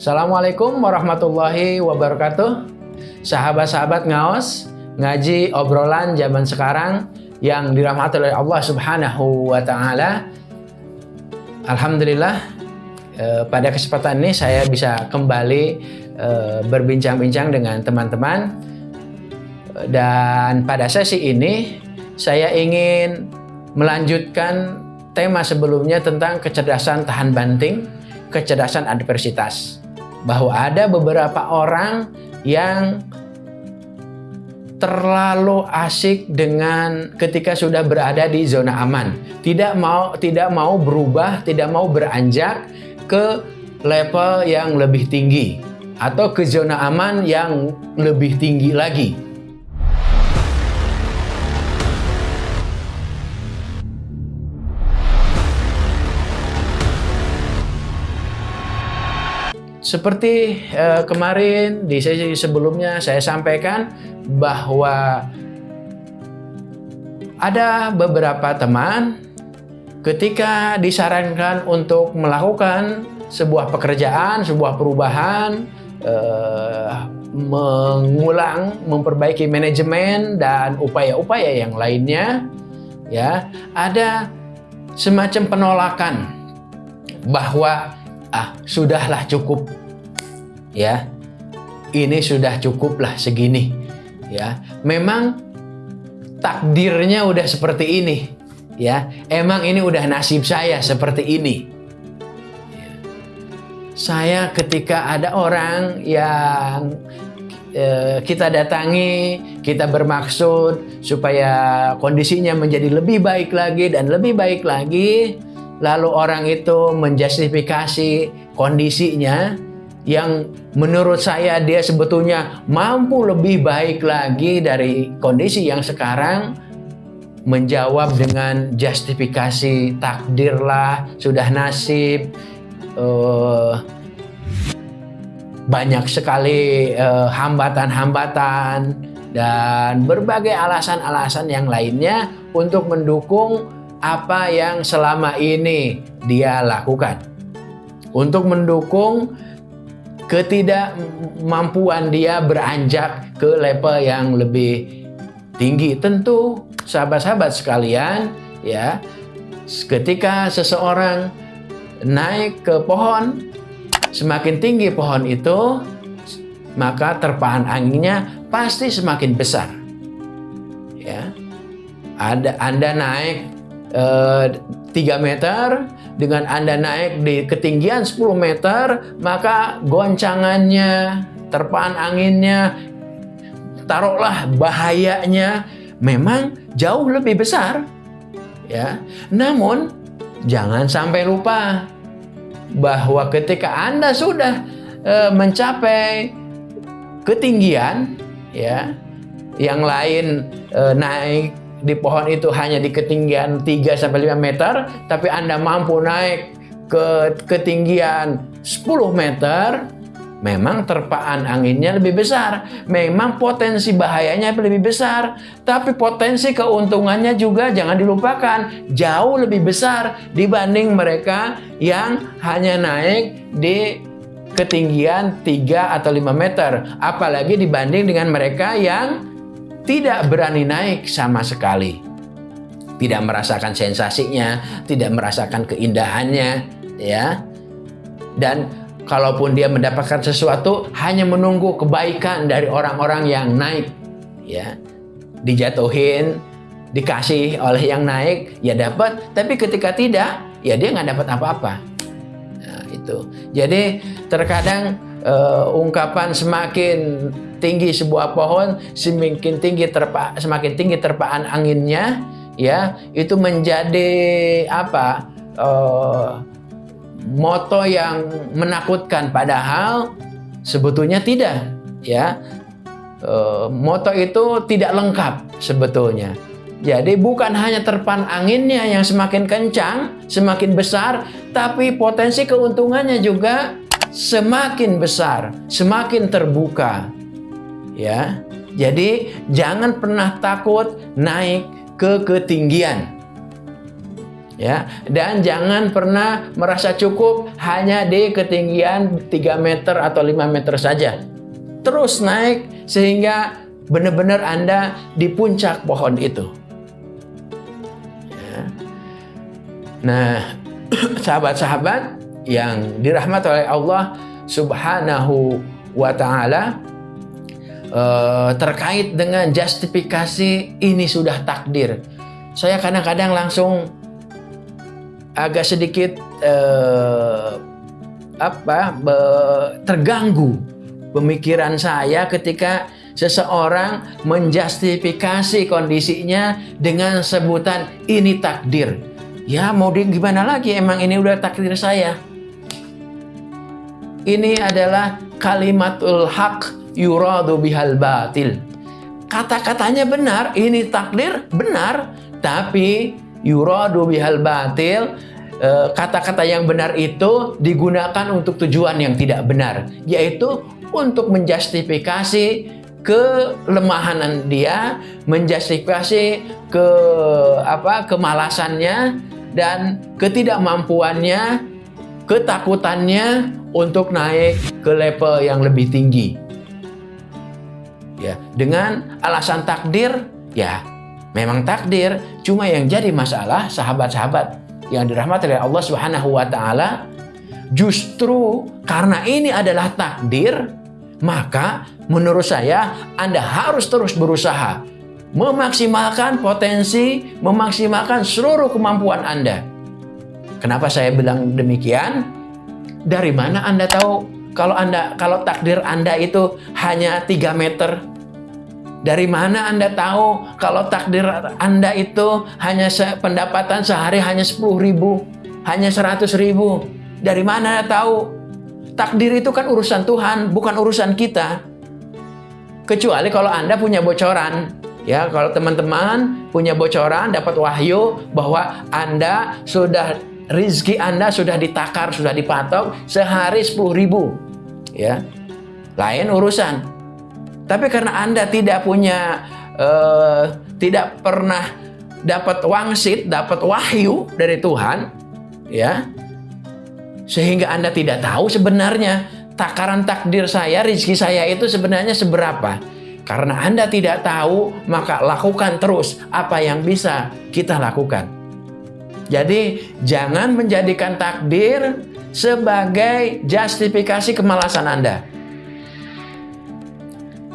Assalamualaikum warahmatullahi wabarakatuh. Sahabat-sahabat ngaos, ngaji obrolan zaman sekarang yang dirahmati oleh Allah Subhanahu wa taala. Alhamdulillah eh, pada kesempatan ini saya bisa kembali eh, berbincang-bincang dengan teman-teman dan pada sesi ini saya ingin melanjutkan tema sebelumnya tentang kecerdasan tahan banting, kecerdasan adversitas bahwa ada beberapa orang yang terlalu asik dengan ketika sudah berada di zona aman. Tidak mau tidak mau berubah, tidak mau beranjak ke level yang lebih tinggi atau ke zona aman yang lebih tinggi lagi. Seperti eh, kemarin di sesi sebelumnya saya sampaikan bahwa ada beberapa teman ketika disarankan untuk melakukan sebuah pekerjaan, sebuah perubahan, eh, mengulang, memperbaiki manajemen dan upaya-upaya yang lainnya, ya ada semacam penolakan bahwa ah sudahlah cukup ya ini sudah cukuplah segini. Ya memang takdirnya udah seperti ini. Ya emang ini udah nasib saya seperti ini. Ya. saya ketika ada orang yang eh, kita datangi kita bermaksud supaya kondisinya menjadi lebih baik lagi dan lebih baik lagi lalu orang itu menjustifikasi kondisinya yang menurut saya dia sebetulnya mampu lebih baik lagi dari kondisi yang sekarang menjawab dengan justifikasi takdirlah sudah nasib uh, banyak sekali eh, hambatan-hambatan uh, dan berbagai alasan-alasan yang lainnya untuk mendukung apa yang selama ini dia lakukan. Untuk mendukung ketidakmampuan dia beranjak ke level yang lebih tinggi. Tentu sahabat-sahabat sekalian ya ketika seseorang naik ke pohon semakin tinggi pohon itu maka terpaan anginnya pasti semakin besar ya ada Anda naik 3 eh, meter dengan Anda naik di ketinggian 10 meter maka goncangannya terpaan anginnya taruhlah bahayanya memang jauh lebih besar ya. Namun jangan sampai lupa bahwa ketika Anda sudah e, mencapai ketinggian ya yang lain e, naik di pohon itu hanya di ketinggian 3 sampai 5 meter, tapi Anda mampu naik ke ketinggian 10 meter, memang terpaan anginnya lebih besar, memang potensi bahayanya lebih besar, tapi potensi keuntungannya juga jangan dilupakan, jauh lebih besar dibanding mereka yang hanya naik di ketinggian 3 atau 5 meter, apalagi dibanding dengan mereka yang tidak berani naik sama sekali. Tidak merasakan sensasinya, tidak merasakan keindahannya, ya. Dan kalaupun dia mendapatkan sesuatu hanya menunggu kebaikan dari orang-orang yang naik, ya. Dijatuhin, dikasih oleh yang naik, ya dapat, tapi ketika tidak, ya dia nggak dapat apa-apa. Nah, itu. Jadi terkadang uh, ungkapan semakin tinggi sebuah pohon, semakin tinggi terpa, semakin tinggi terpaan anginnya, ya itu menjadi apa? Uh, moto yang menakutkan padahal sebetulnya tidak, ya. Uh, moto itu tidak lengkap sebetulnya. Jadi bukan hanya terpan anginnya yang semakin kencang, semakin besar, tapi potensi keuntungannya juga semakin besar, semakin terbuka ya. Jadi jangan pernah takut naik ke ketinggian. Ya, dan jangan pernah merasa cukup hanya di ketinggian 3 meter atau 5 meter saja. Terus naik sehingga benar-benar Anda di puncak pohon itu. Ya. Nah, sahabat-sahabat yang dirahmati oleh Allah Subhanahu wa taala eh, terkait dengan justifikasi ini sudah takdir. Saya kadang-kadang langsung agak sedikit eh, apa be, terganggu pemikiran saya ketika seseorang menjustifikasi kondisinya dengan sebutan ini takdir. Ya mau di gimana lagi emang ini udah takdir saya. Ini adalah kalimatul haq yuradu bihal batil. Kata-katanya benar, ini takdir benar, tapi yuradu bihal batil eh, kata-kata yang benar itu digunakan untuk tujuan yang tidak benar yaitu untuk menjustifikasi kelemahan dia menjustifikasi ke apa kemalasannya dan ketidakmampuannya ketakutannya untuk naik ke level yang lebih tinggi ya dengan alasan takdir ya Memang takdir, cuma yang jadi masalah sahabat-sahabat yang dirahmati oleh Allah Subhanahu wa taala justru karena ini adalah takdir, maka menurut saya Anda harus terus berusaha memaksimalkan potensi, memaksimalkan seluruh kemampuan Anda. Kenapa saya bilang demikian? Dari mana Anda tahu kalau Anda kalau takdir Anda itu hanya 3 meter dari mana Anda tahu kalau takdir Anda itu hanya se pendapatan sehari hanya 10 ribu, hanya 100 ribu? Dari mana Anda tahu? Takdir itu kan urusan Tuhan, bukan urusan kita. Kecuali kalau Anda punya bocoran. Ya, kalau teman-teman punya bocoran, dapat wahyu bahwa Anda sudah rizki Anda sudah ditakar, sudah dipatok sehari 10 ribu. Ya, lain urusan. Tapi karena Anda tidak punya, uh, tidak pernah dapat wangsit, dapat wahyu dari Tuhan, ya, sehingga Anda tidak tahu sebenarnya takaran takdir saya, rizki saya itu sebenarnya seberapa. Karena Anda tidak tahu, maka lakukan terus apa yang bisa kita lakukan. Jadi, jangan menjadikan takdir sebagai justifikasi kemalasan Anda.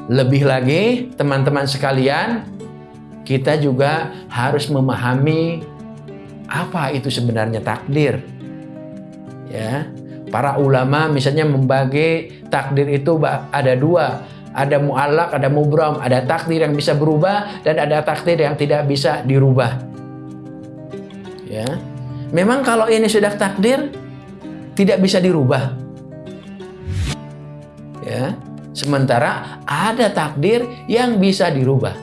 Lebih lagi, teman-teman sekalian, kita juga harus memahami apa itu sebenarnya takdir. Ya, para ulama misalnya membagi takdir itu ada dua, ada mu'alak, ada mubram, ada takdir yang bisa berubah dan ada takdir yang tidak bisa dirubah. Ya. Memang kalau ini sudah takdir tidak bisa dirubah. Ya. Sementara ada takdir yang bisa dirubah.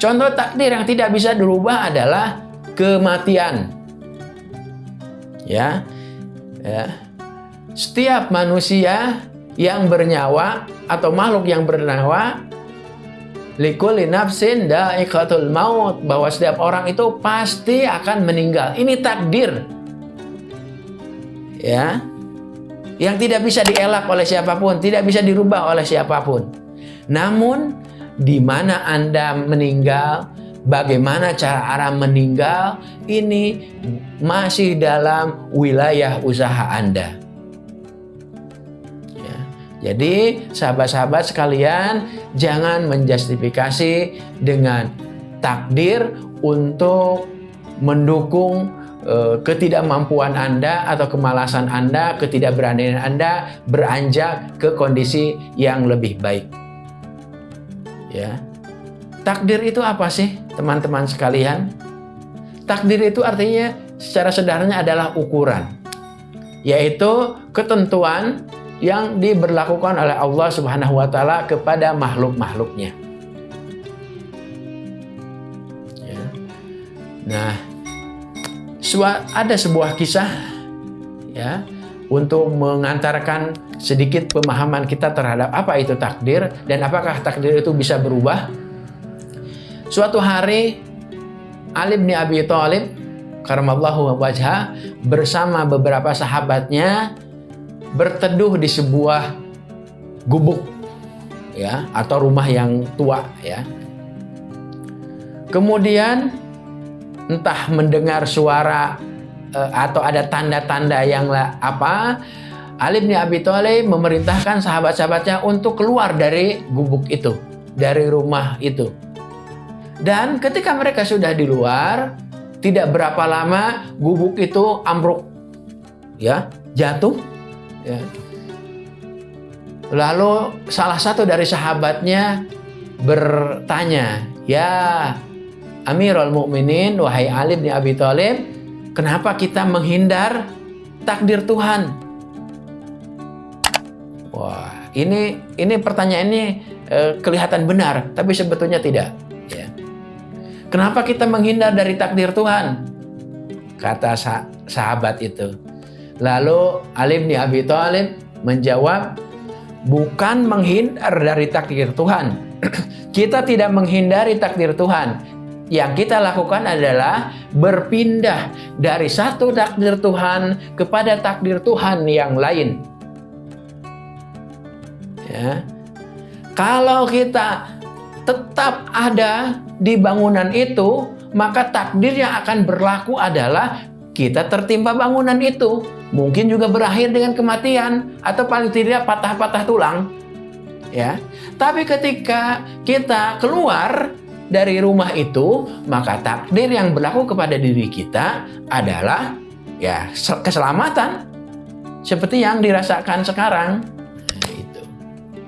Contoh takdir yang tidak bisa dirubah adalah kematian. Ya. Ya. Setiap manusia yang bernyawa atau makhluk yang bernyawa likulli nafsin da'iqatul maut bahwa setiap orang itu pasti akan meninggal. Ini takdir. Ya yang tidak bisa dielak oleh siapa pun, tidak bisa dirubah oleh siapa pun. Namun, di mana Anda meninggal, bagaimana cara arah meninggal, ini masih dalam wilayah usaha Anda. Ya. Jadi, sahabat-sahabat sekalian, jangan menjustifikasi dengan takdir untuk mendukung ketidakmampuan Anda atau kemalasan Anda, ketidakberanian Anda beranjak ke kondisi yang lebih baik. Ya. Takdir itu apa sih, teman-teman sekalian? Takdir itu artinya secara sederhananya adalah ukuran, yaitu ketentuan yang diberlakukan oleh Allah Subhanahu wa taala kepada makhluk-makhluknya. Ya. Nah, ada sebuah kisah ya untuk mengantarkan sedikit pemahaman kita terhadap apa itu takdir dan apakah takdir itu bisa berubah. Suatu hari Ali bin Abi Thalib karamallahu wajah bersama beberapa sahabatnya berteduh di sebuah gubuk ya atau rumah yang tua ya. Kemudian entah mendengar suara uh, atau ada tanda-tanda yang apa Ali bin Abi Thalib memerintahkan sahabat-sahabatnya untuk keluar dari gubuk itu, dari rumah itu. Dan ketika mereka sudah di luar, tidak berapa lama gubuk itu ambruk, ya, jatuh. Ya. Lalu salah satu dari sahabatnya bertanya, ya Amirul Mukminin, wahai Ali bin Abi Thalib, kenapa kita menghindar takdir Tuhan? Wah, ini ini pertanyaan ini eh, kelihatan benar, tapi sebetulnya tidak. Ya. Kenapa kita menghindar dari takdir Tuhan? Kata sah sahabat itu. Lalu Alim bin Abi Thalib menjawab, bukan menghindar dari takdir Tuhan. kita tidak menghindari takdir Tuhan. Yang kita lakukan adalah berpindah dari satu takdir Tuhan kepada takdir Tuhan yang lain. Ya. Kalau kita tetap ada di bangunan itu, maka takdir yang akan berlaku adalah kita tertimpa bangunan itu. Mungkin juga berakhir dengan kematian atau paling tidak patah-patah tulang. Ya. Tapi ketika kita keluar dari rumah itu, maka takdir yang berlaku kepada diri kita adalah ya keselamatan seperti yang dirasakan sekarang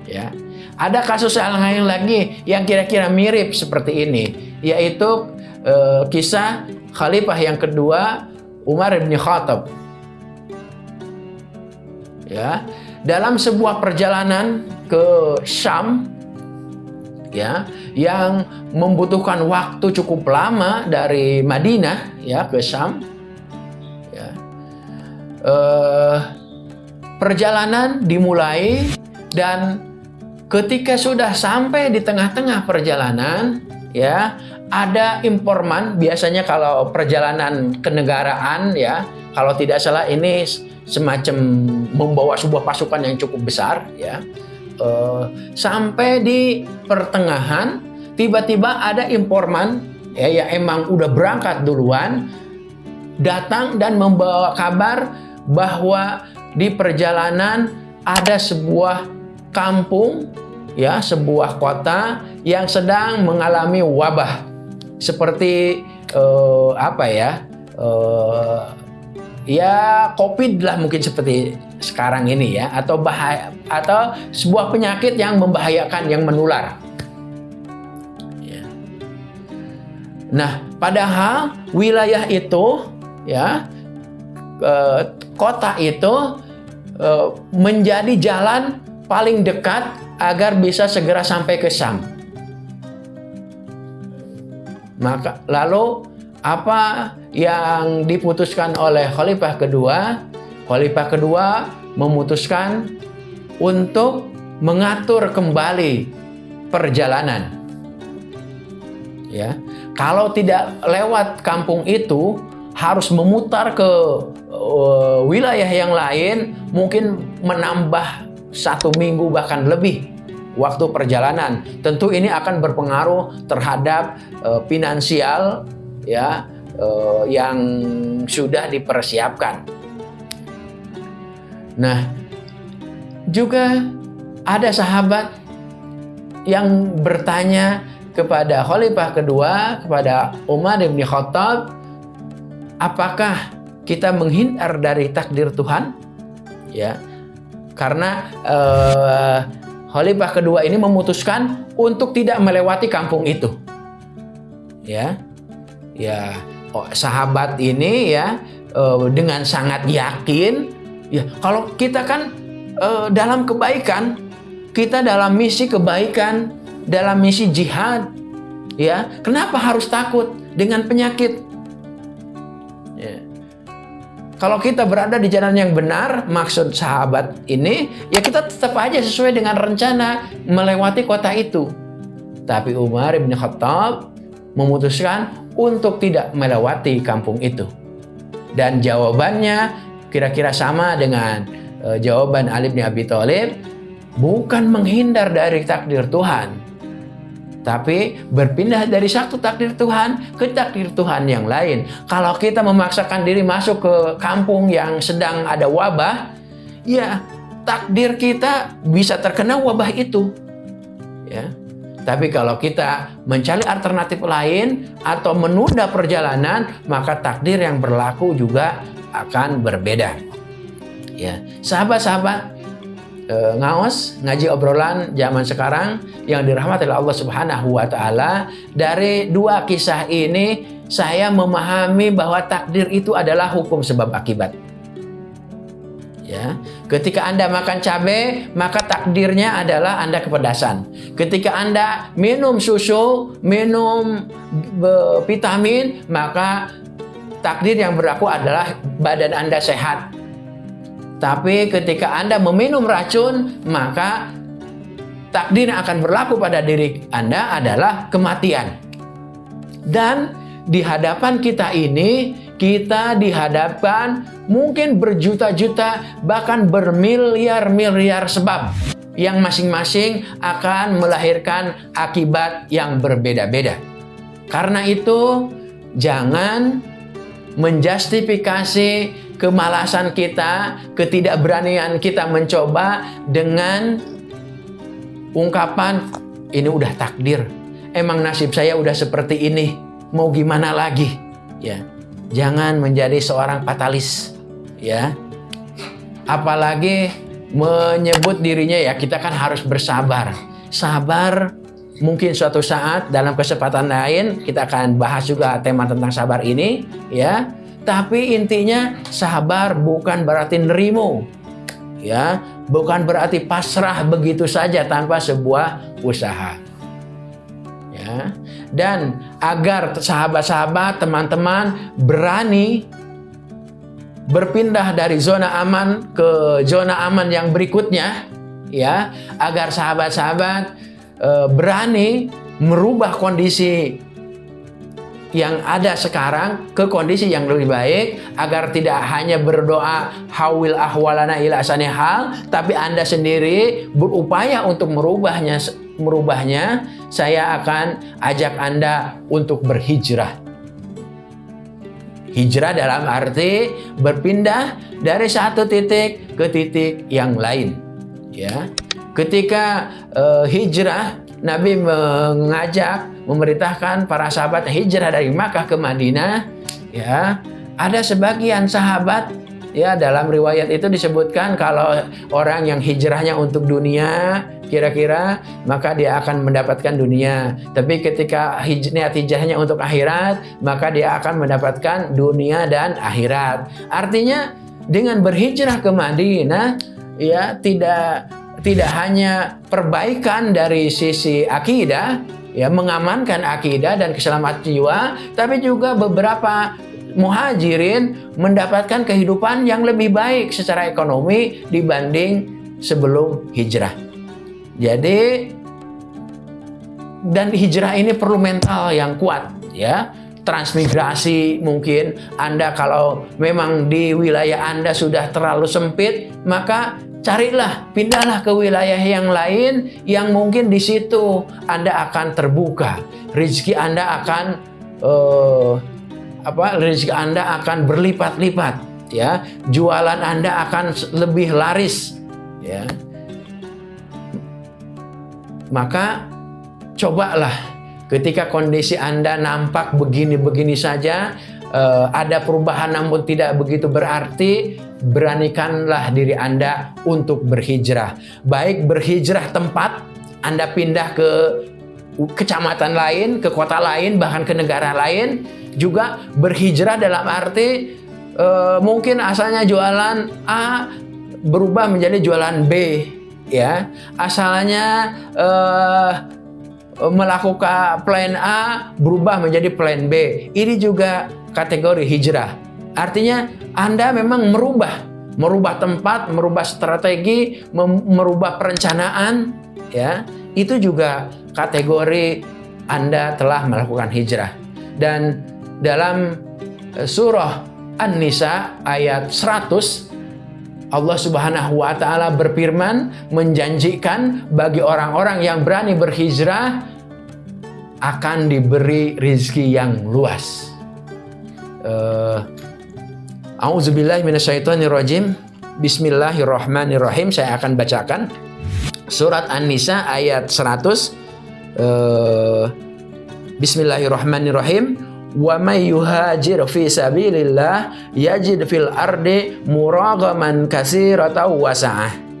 ya. Ada kasus yang lain lagi yang kira-kira mirip seperti ini, yaitu uh, kisah khalifah yang kedua Umar bin Khattab. Ya, dalam sebuah perjalanan ke Syam ya yang membutuhkan waktu cukup lama dari Madinah ya ke Syam ya uh, perjalanan dimulai dan Ketika sudah sampai di tengah-tengah perjalanan, ya, ada informan, biasanya kalau perjalanan kenegaraan ya, kalau tidak salah ini semacam membawa sebuah pasukan yang cukup besar ya. Uh, sampai di pertengahan tiba-tiba ada informan ya yang emang udah berangkat duluan datang dan membawa kabar bahwa di perjalanan ada sebuah kampung ya sebuah kota yang sedang mengalami wabah. Seperti uh, apa ya uh, ya covid lah mungkin seperti sekarang ini ya atau bahaya atau sebuah penyakit yang membahayakan yang menular ya. nah padahal wilayah itu ya uh, kota itu uh, menjadi jalan paling dekat agar bisa segera sampai ke Sam. Maka lalu apa yang diputuskan oleh khalifah kedua? Khalifah kedua memutuskan untuk mengatur kembali perjalanan. Ya. Kalau tidak lewat kampung itu harus memutar ke uh, wilayah yang lain mungkin menambah satu minggu bahkan lebih waktu perjalanan. Tentu ini akan berpengaruh terhadap uh, finansial ya uh, yang sudah dipersiapkan. Nah, juga ada sahabat yang bertanya kepada Khalifah kedua, kepada Umar bin Khattab, apakah kita menghindar dari takdir Tuhan? Ya, karena uh, Khalifah kedua ini memutuskan untuk tidak melewati kampung itu. Ya, ya oh, sahabat ini ya uh, dengan sangat yakin, ya kalau kita kan uh, dalam kebaikan, kita dalam misi kebaikan, dalam misi jihad, ya kenapa harus takut dengan penyakit? Kalau kita berada di jalan yang benar, maksud sahabat ini, ya kita tetap aja sesuai dengan rencana melewati kota itu. Tapi Umar bin Khattab memutuskan untuk tidak melewati kampung itu. Dan jawabannya kira-kira sama dengan uh, jawaban Ali bin Abi Thalib, bukan menghindar dari takdir Tuhan, tapi berpindah dari satu takdir Tuhan ke takdir Tuhan yang lain. Kalau kita memaksakan diri masuk ke kampung yang sedang ada wabah, ya takdir kita bisa terkena wabah itu. Ya. Tapi kalau kita mencari alternatif lain atau menunda perjalanan, maka takdir yang berlaku juga akan berbeda. Ya, sahabat-sahabat, e, ngaos ngaji obrolan zaman sekarang yang dirahmati oleh Allah Subhanahu wa taala, dari dua kisah ini saya memahami bahwa takdir itu adalah hukum sebab akibat. Ya, ketika Anda makan cabai, maka takdirnya adalah Anda kepedasan. Ketika Anda minum susu, minum vitamin, maka takdir yang berlaku adalah badan Anda sehat. Tapi ketika Anda meminum racun, maka takdir yang akan berlaku pada diri Anda adalah kematian. Dan di hadapan kita ini, kita dihadapkan mungkin berjuta-juta, bahkan bermiliar-miliar sebab yang masing-masing akan melahirkan akibat yang berbeda-beda. Karena itu, jangan menjustifikasi kemalasan kita, ketidakberanian kita mencoba dengan ungkapan ini udah takdir. Emang nasib saya udah seperti ini. Mau gimana lagi? Ya. Jangan menjadi seorang fatalis, ya. Apalagi menyebut dirinya ya kita kan harus bersabar. Sabar mungkin suatu saat dalam kesempatan lain kita akan bahas juga tema tentang sabar ini, ya. Tapi intinya sabar bukan berarti nerimo. Ya, bukan berarti pasrah begitu saja tanpa sebuah usaha. Dan agar sahabat-sahabat, teman-teman berani berpindah dari zona aman ke zona aman yang berikutnya, ya, agar sahabat-sahabat e, berani merubah kondisi yang ada sekarang ke kondisi yang lebih baik agar tidak hanya berdoa hawil ahwalana ila hal tapi Anda sendiri berupaya untuk merubahnya merubahnya saya akan ajak Anda untuk berhijrah. Hijrah dalam arti berpindah dari satu titik ke titik yang lain ya. Ketika uh, hijrah Nabi mengajak memerintahkan para sahabat hijrah dari Makkah ke Madinah ya. Ada sebagian sahabat ya dalam riwayat itu disebutkan kalau orang yang hijrahnya untuk dunia kira-kira maka dia akan mendapatkan dunia. Tapi ketika niat hijrahnya untuk akhirat maka dia akan mendapatkan dunia dan akhirat. Artinya dengan berhijrah ke Madinah ya tidak tidak hanya perbaikan dari sisi akidah ya mengamankan akidah dan keselamatan jiwa, tapi juga beberapa muhajirin mendapatkan kehidupan yang lebih baik secara ekonomi dibanding sebelum hijrah. Jadi dan hijrah ini perlu mental yang kuat ya. Transmigrasi mungkin Anda kalau memang di wilayah Anda sudah terlalu sempit, maka carilah, pindahlah ke wilayah yang lain yang mungkin di situ Anda akan terbuka. Rezeki Anda akan uh, apa? Rezeki Anda akan berlipat-lipat, ya. Jualan Anda akan lebih laris, ya. Maka cobalah ketika kondisi Anda nampak begini-begini saja, uh, ada perubahan namun tidak begitu berarti, beranikanlah diri Anda untuk berhijrah. Baik berhijrah tempat, Anda pindah ke kecamatan lain, ke kota lain, bahkan ke negara lain, juga berhijrah dalam arti uh, mungkin asalnya jualan A berubah menjadi jualan B, ya. Asalnya uh, melakukan plan A berubah menjadi plan B. Ini juga kategori hijrah. Artinya Anda memang merubah, merubah tempat, merubah strategi, merubah perencanaan, ya. Itu juga kategori Anda telah melakukan hijrah. Dan dalam eh, surah An-Nisa ayat 100 Allah Subhanahu wa taala berfirman menjanjikan bagi orang-orang yang berani berhijrah akan diberi rizki yang luas. Uh, Auzubillahi minasyaitonirrajim. Bismillahirrahmanirrahim. Saya akan bacakan surat An-Nisa ayat 100. Uh, Bismillahirrahmanirrahim wa may yuhajir fi sabilillah yajid fil ardi muragaman katsiratan wasa'ah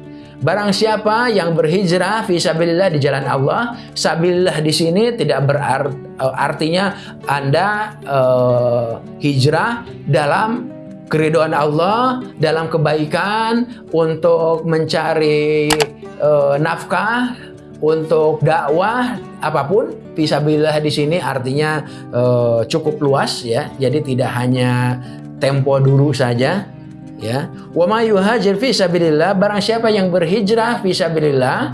Barang siapa yang berhijrah fi sabilillah di jalan Allah, sabilillah di sini tidak berarti eh, artinya Anda uh, hijrah dalam keriduan Allah, dalam kebaikan untuk mencari uh, nafkah, untuk dakwah apa pun Fisabilillah di sini artinya uh, cukup luas ya. Jadi tidak hanya tempo dulu saja ya. Wa may yuhajir fi sabilillah barang siapa yang berhijrah fi sabilillah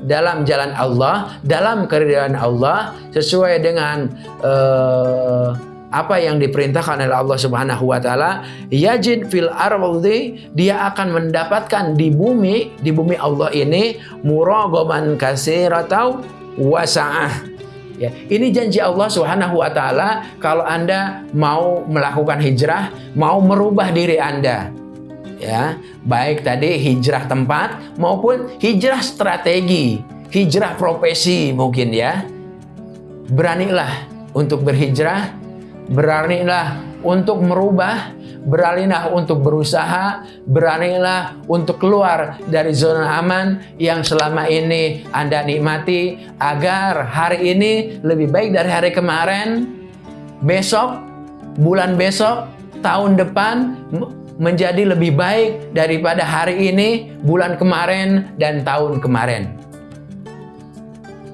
dalam jalan Allah, dalam keridhaan Allah sesuai dengan uh, apa yang diperintahkan oleh Allah Subhanahu wa taala, yajid fil ardi dia akan mendapatkan di bumi, di bumi Allah ini muragaman atau wasa'ah Ya, ini janji Allah Subhanahu wa taala kalau Anda mau melakukan hijrah, mau merubah diri Anda. Ya, baik tadi hijrah tempat maupun hijrah strategi, hijrah profesi mungkin ya. Beranilah untuk berhijrah, beranilah untuk merubah beranilah untuk berusaha, beranilah untuk keluar dari zona aman yang selama ini Anda nikmati agar hari ini lebih baik dari hari kemarin, besok, bulan besok, tahun depan menjadi lebih baik daripada hari ini, bulan kemarin, dan tahun kemarin.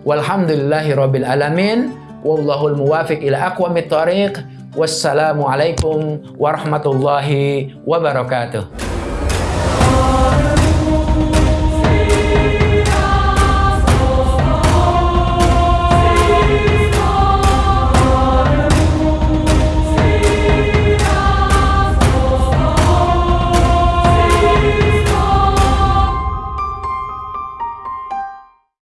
Walhamdulillahirabbil alamin. Wallahul muwafiq ila aqwamit thariq. Wassalamualaikum warahmatullahi wabarakatuh.